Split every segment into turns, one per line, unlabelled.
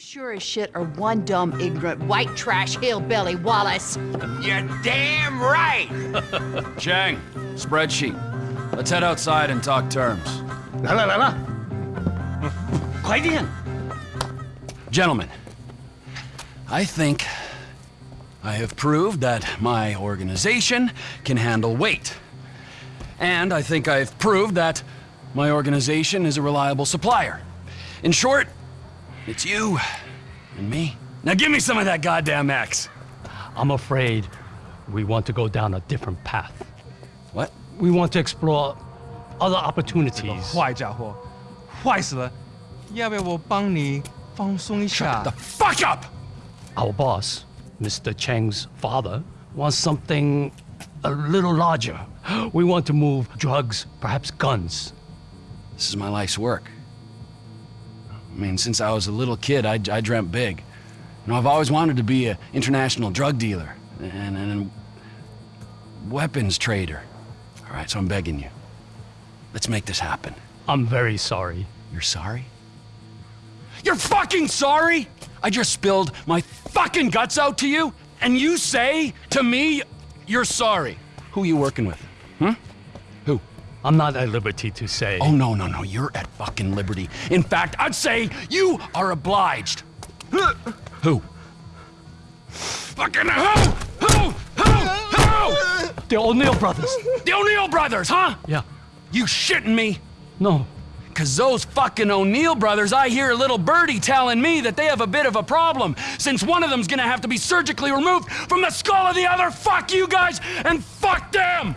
sure as shit are one dumb, ignorant, white trash hillbilly, Wallace.
You're damn right!
Chang, spreadsheet. Let's head outside and talk terms.
La la la la. Quite in.
Gentlemen, I think I have proved that my organization can handle weight. And I think I've proved that my organization is a reliable supplier. In short, it's you and me. Now give me some of that goddamn X.
I'm afraid we want to go down a different path.
What?
We want to explore other opportunities.
坏家伙，坏死了！要不要我帮你放松一下
The？fuck up!
Our boss, Mr. Cheng's father, wants something a little larger. We want to move drugs, perhaps guns.
This is my life's work. I mean, since I was a little kid, I, I dreamt big. You know, I've always wanted to be an international drug dealer and, and a weapons trader. All right, so I'm begging you. Let's make this happen.
I'm very sorry.
You're sorry? You're fucking sorry? I just spilled my fucking guts out to you, and you say to me, you're sorry. Who are you working with? Hmm?
I'm not at liberty to say.
Oh, no, no, no. You're at fucking liberty. In fact, I'd say you are obliged. Who? Fucking who? Who? Who? Who?
The O'Neill brothers.
The O'Neill brothers, huh?
Yeah.
You shitting me?
No.
Cause those fucking O'Neill brothers, I hear a little birdie telling me that they have a bit of a problem, since one of them's gonna have to be surgically removed from the skull of the other. Fuck you guys and fuck them!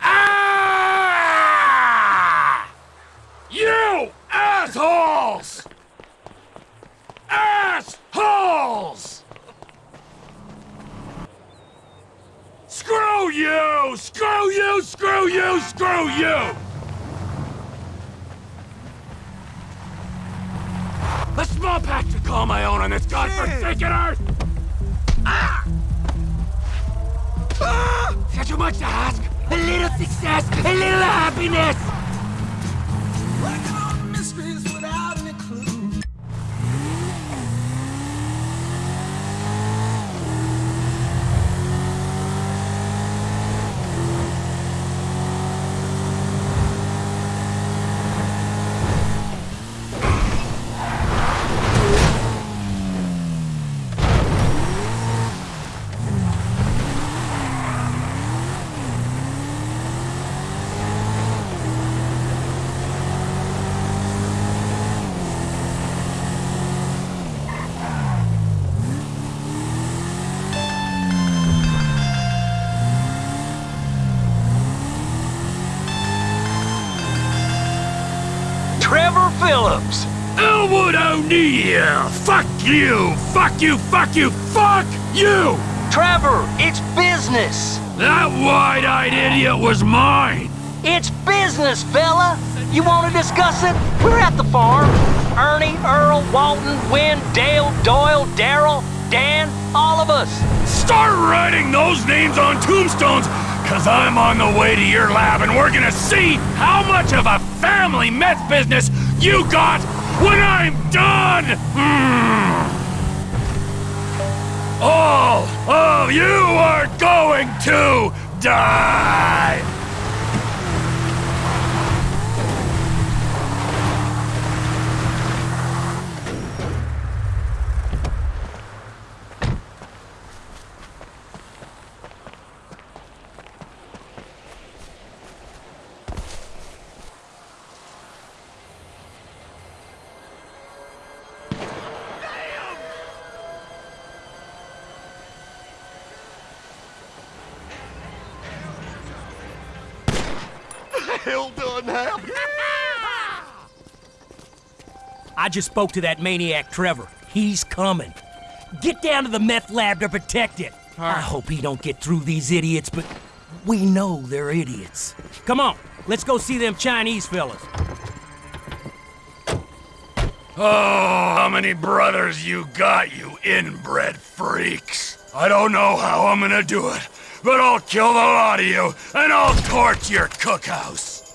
Ah! You assholes! Assholes! Screw you! Screw you! Screw you! Screw you! A small patch to call my own on this godforsaken earth! Ah! Much to ask? A little success, a little happiness! Elwood O'Neill! Fuck you! Fuck you! Fuck you! Fuck you!
Trevor, it's business.
That wide-eyed idiot was mine!
It's business, fella. You want to discuss it? We're at the farm. Ernie, Earl, Walton, Wynn, Dale, Doyle, Daryl, Dan, all of us.
Start writing those names on tombstones, cause I'm on the way to your lab and we're gonna see how much of a family meth business you got when I'm done! Mm. All of you are going to die!
Hell done happened?
I just spoke to that maniac Trevor. He's coming. Get down to the meth lab to protect it. I hope he don't get through these idiots, but we know they're idiots. Come on, let's go see them Chinese fellas.
Oh, how many brothers you got, you inbred freaks? I don't know how I'm gonna do it, but I'll kill the lot of you, and I'll torch your cookhouse.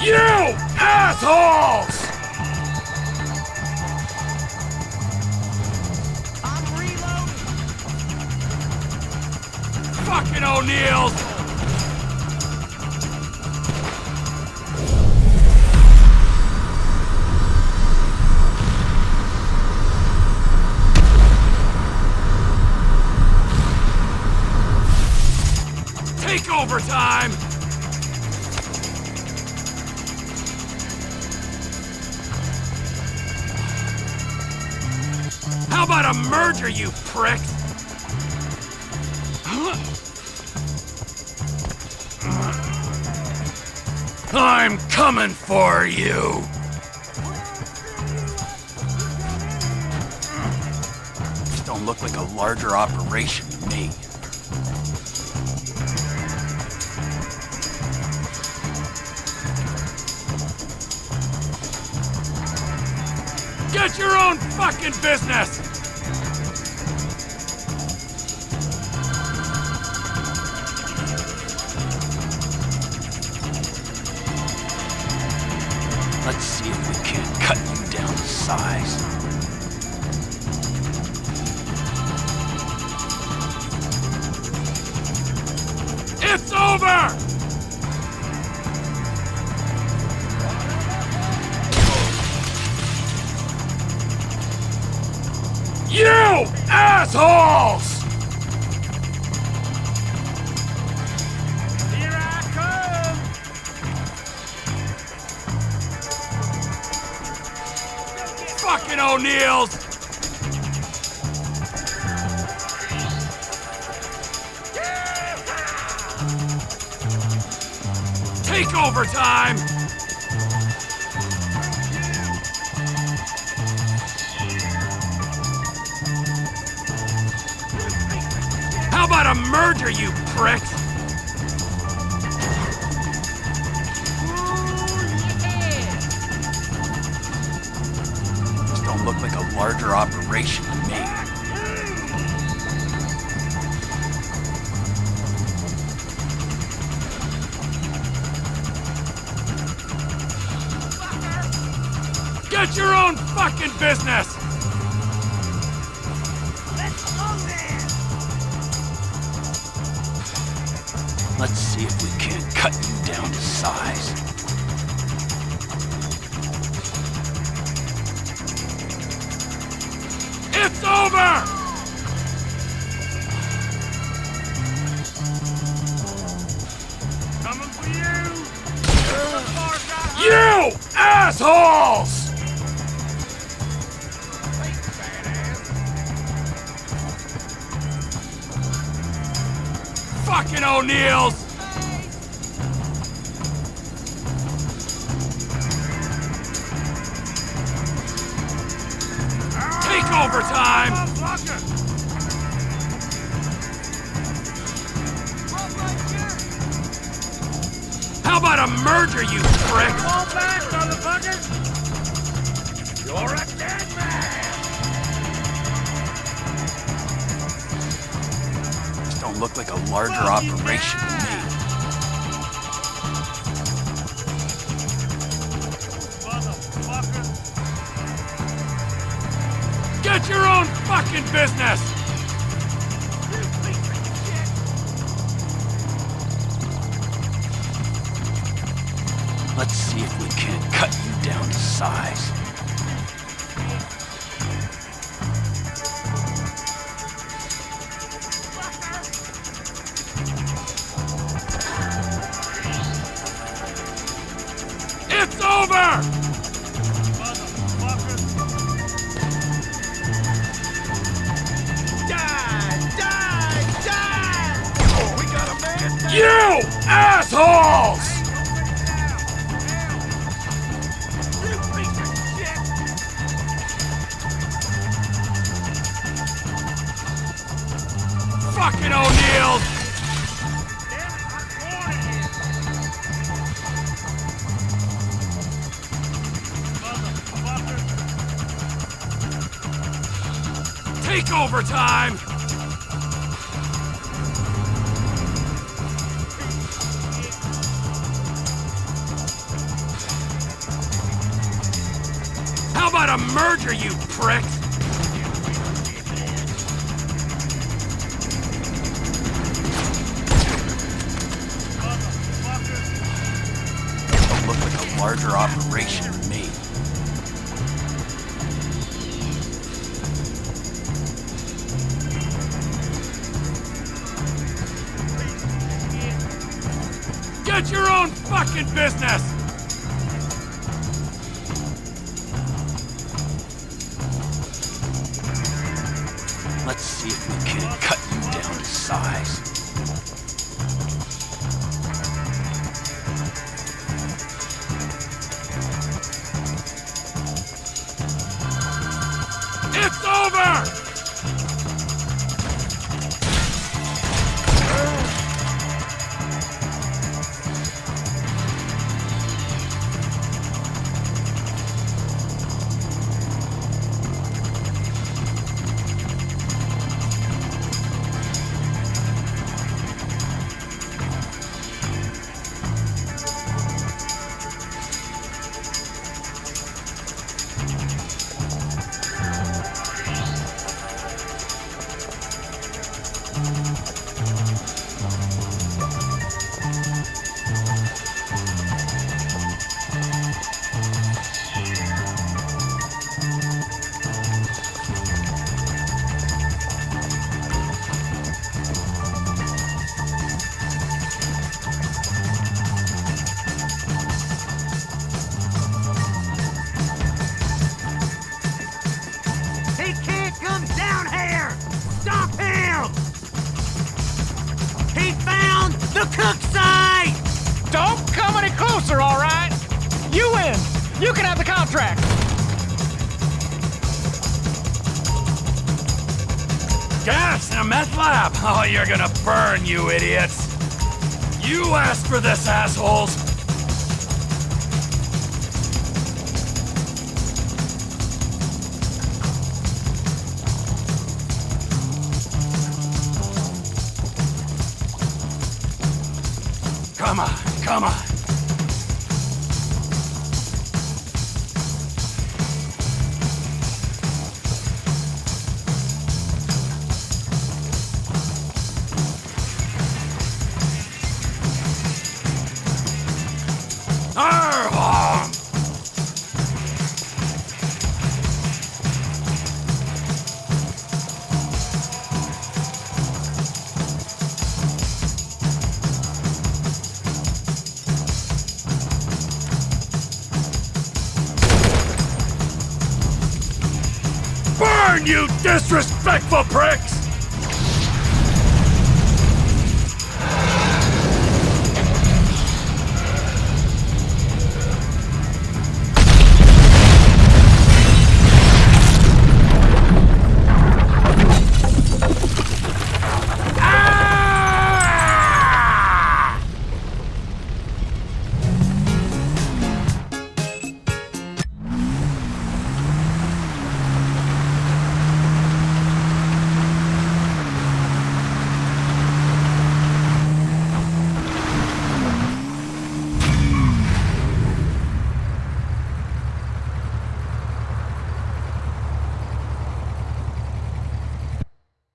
You assholes! I'm reloading. Fucking O'Neill's Take over time! How about a merger, you pricks? I'm coming for you! Don't look like a larger operation to me. Get your own fucking business! Let's see if we can't cut you down to size. Fucking O'Neills! Take over time! How about a merger, you pricks? Larger operation to me. Get your own fucking business! Let's see if we can't cut you down to size. It's over!
Coming for you!
You assholes! Fucking O'Neills! Take over time! How about a merger, you prick?
Fall back, motherfuckers! You're a dead man!
This don't look like a larger operation to me. Get your own fucking business! Let's see if we can't cut you down to size. rocking, O'Neill! Take over time! How about
a merger, you pricks? Larger operation me.
Get your own fucking business!
Let's see if we can cut you down to size.
You can have the contract.
Gas in a meth lab! Oh, you're gonna burn, you idiots! You asked for this, assholes! Come on, come on. You disrespectful prick!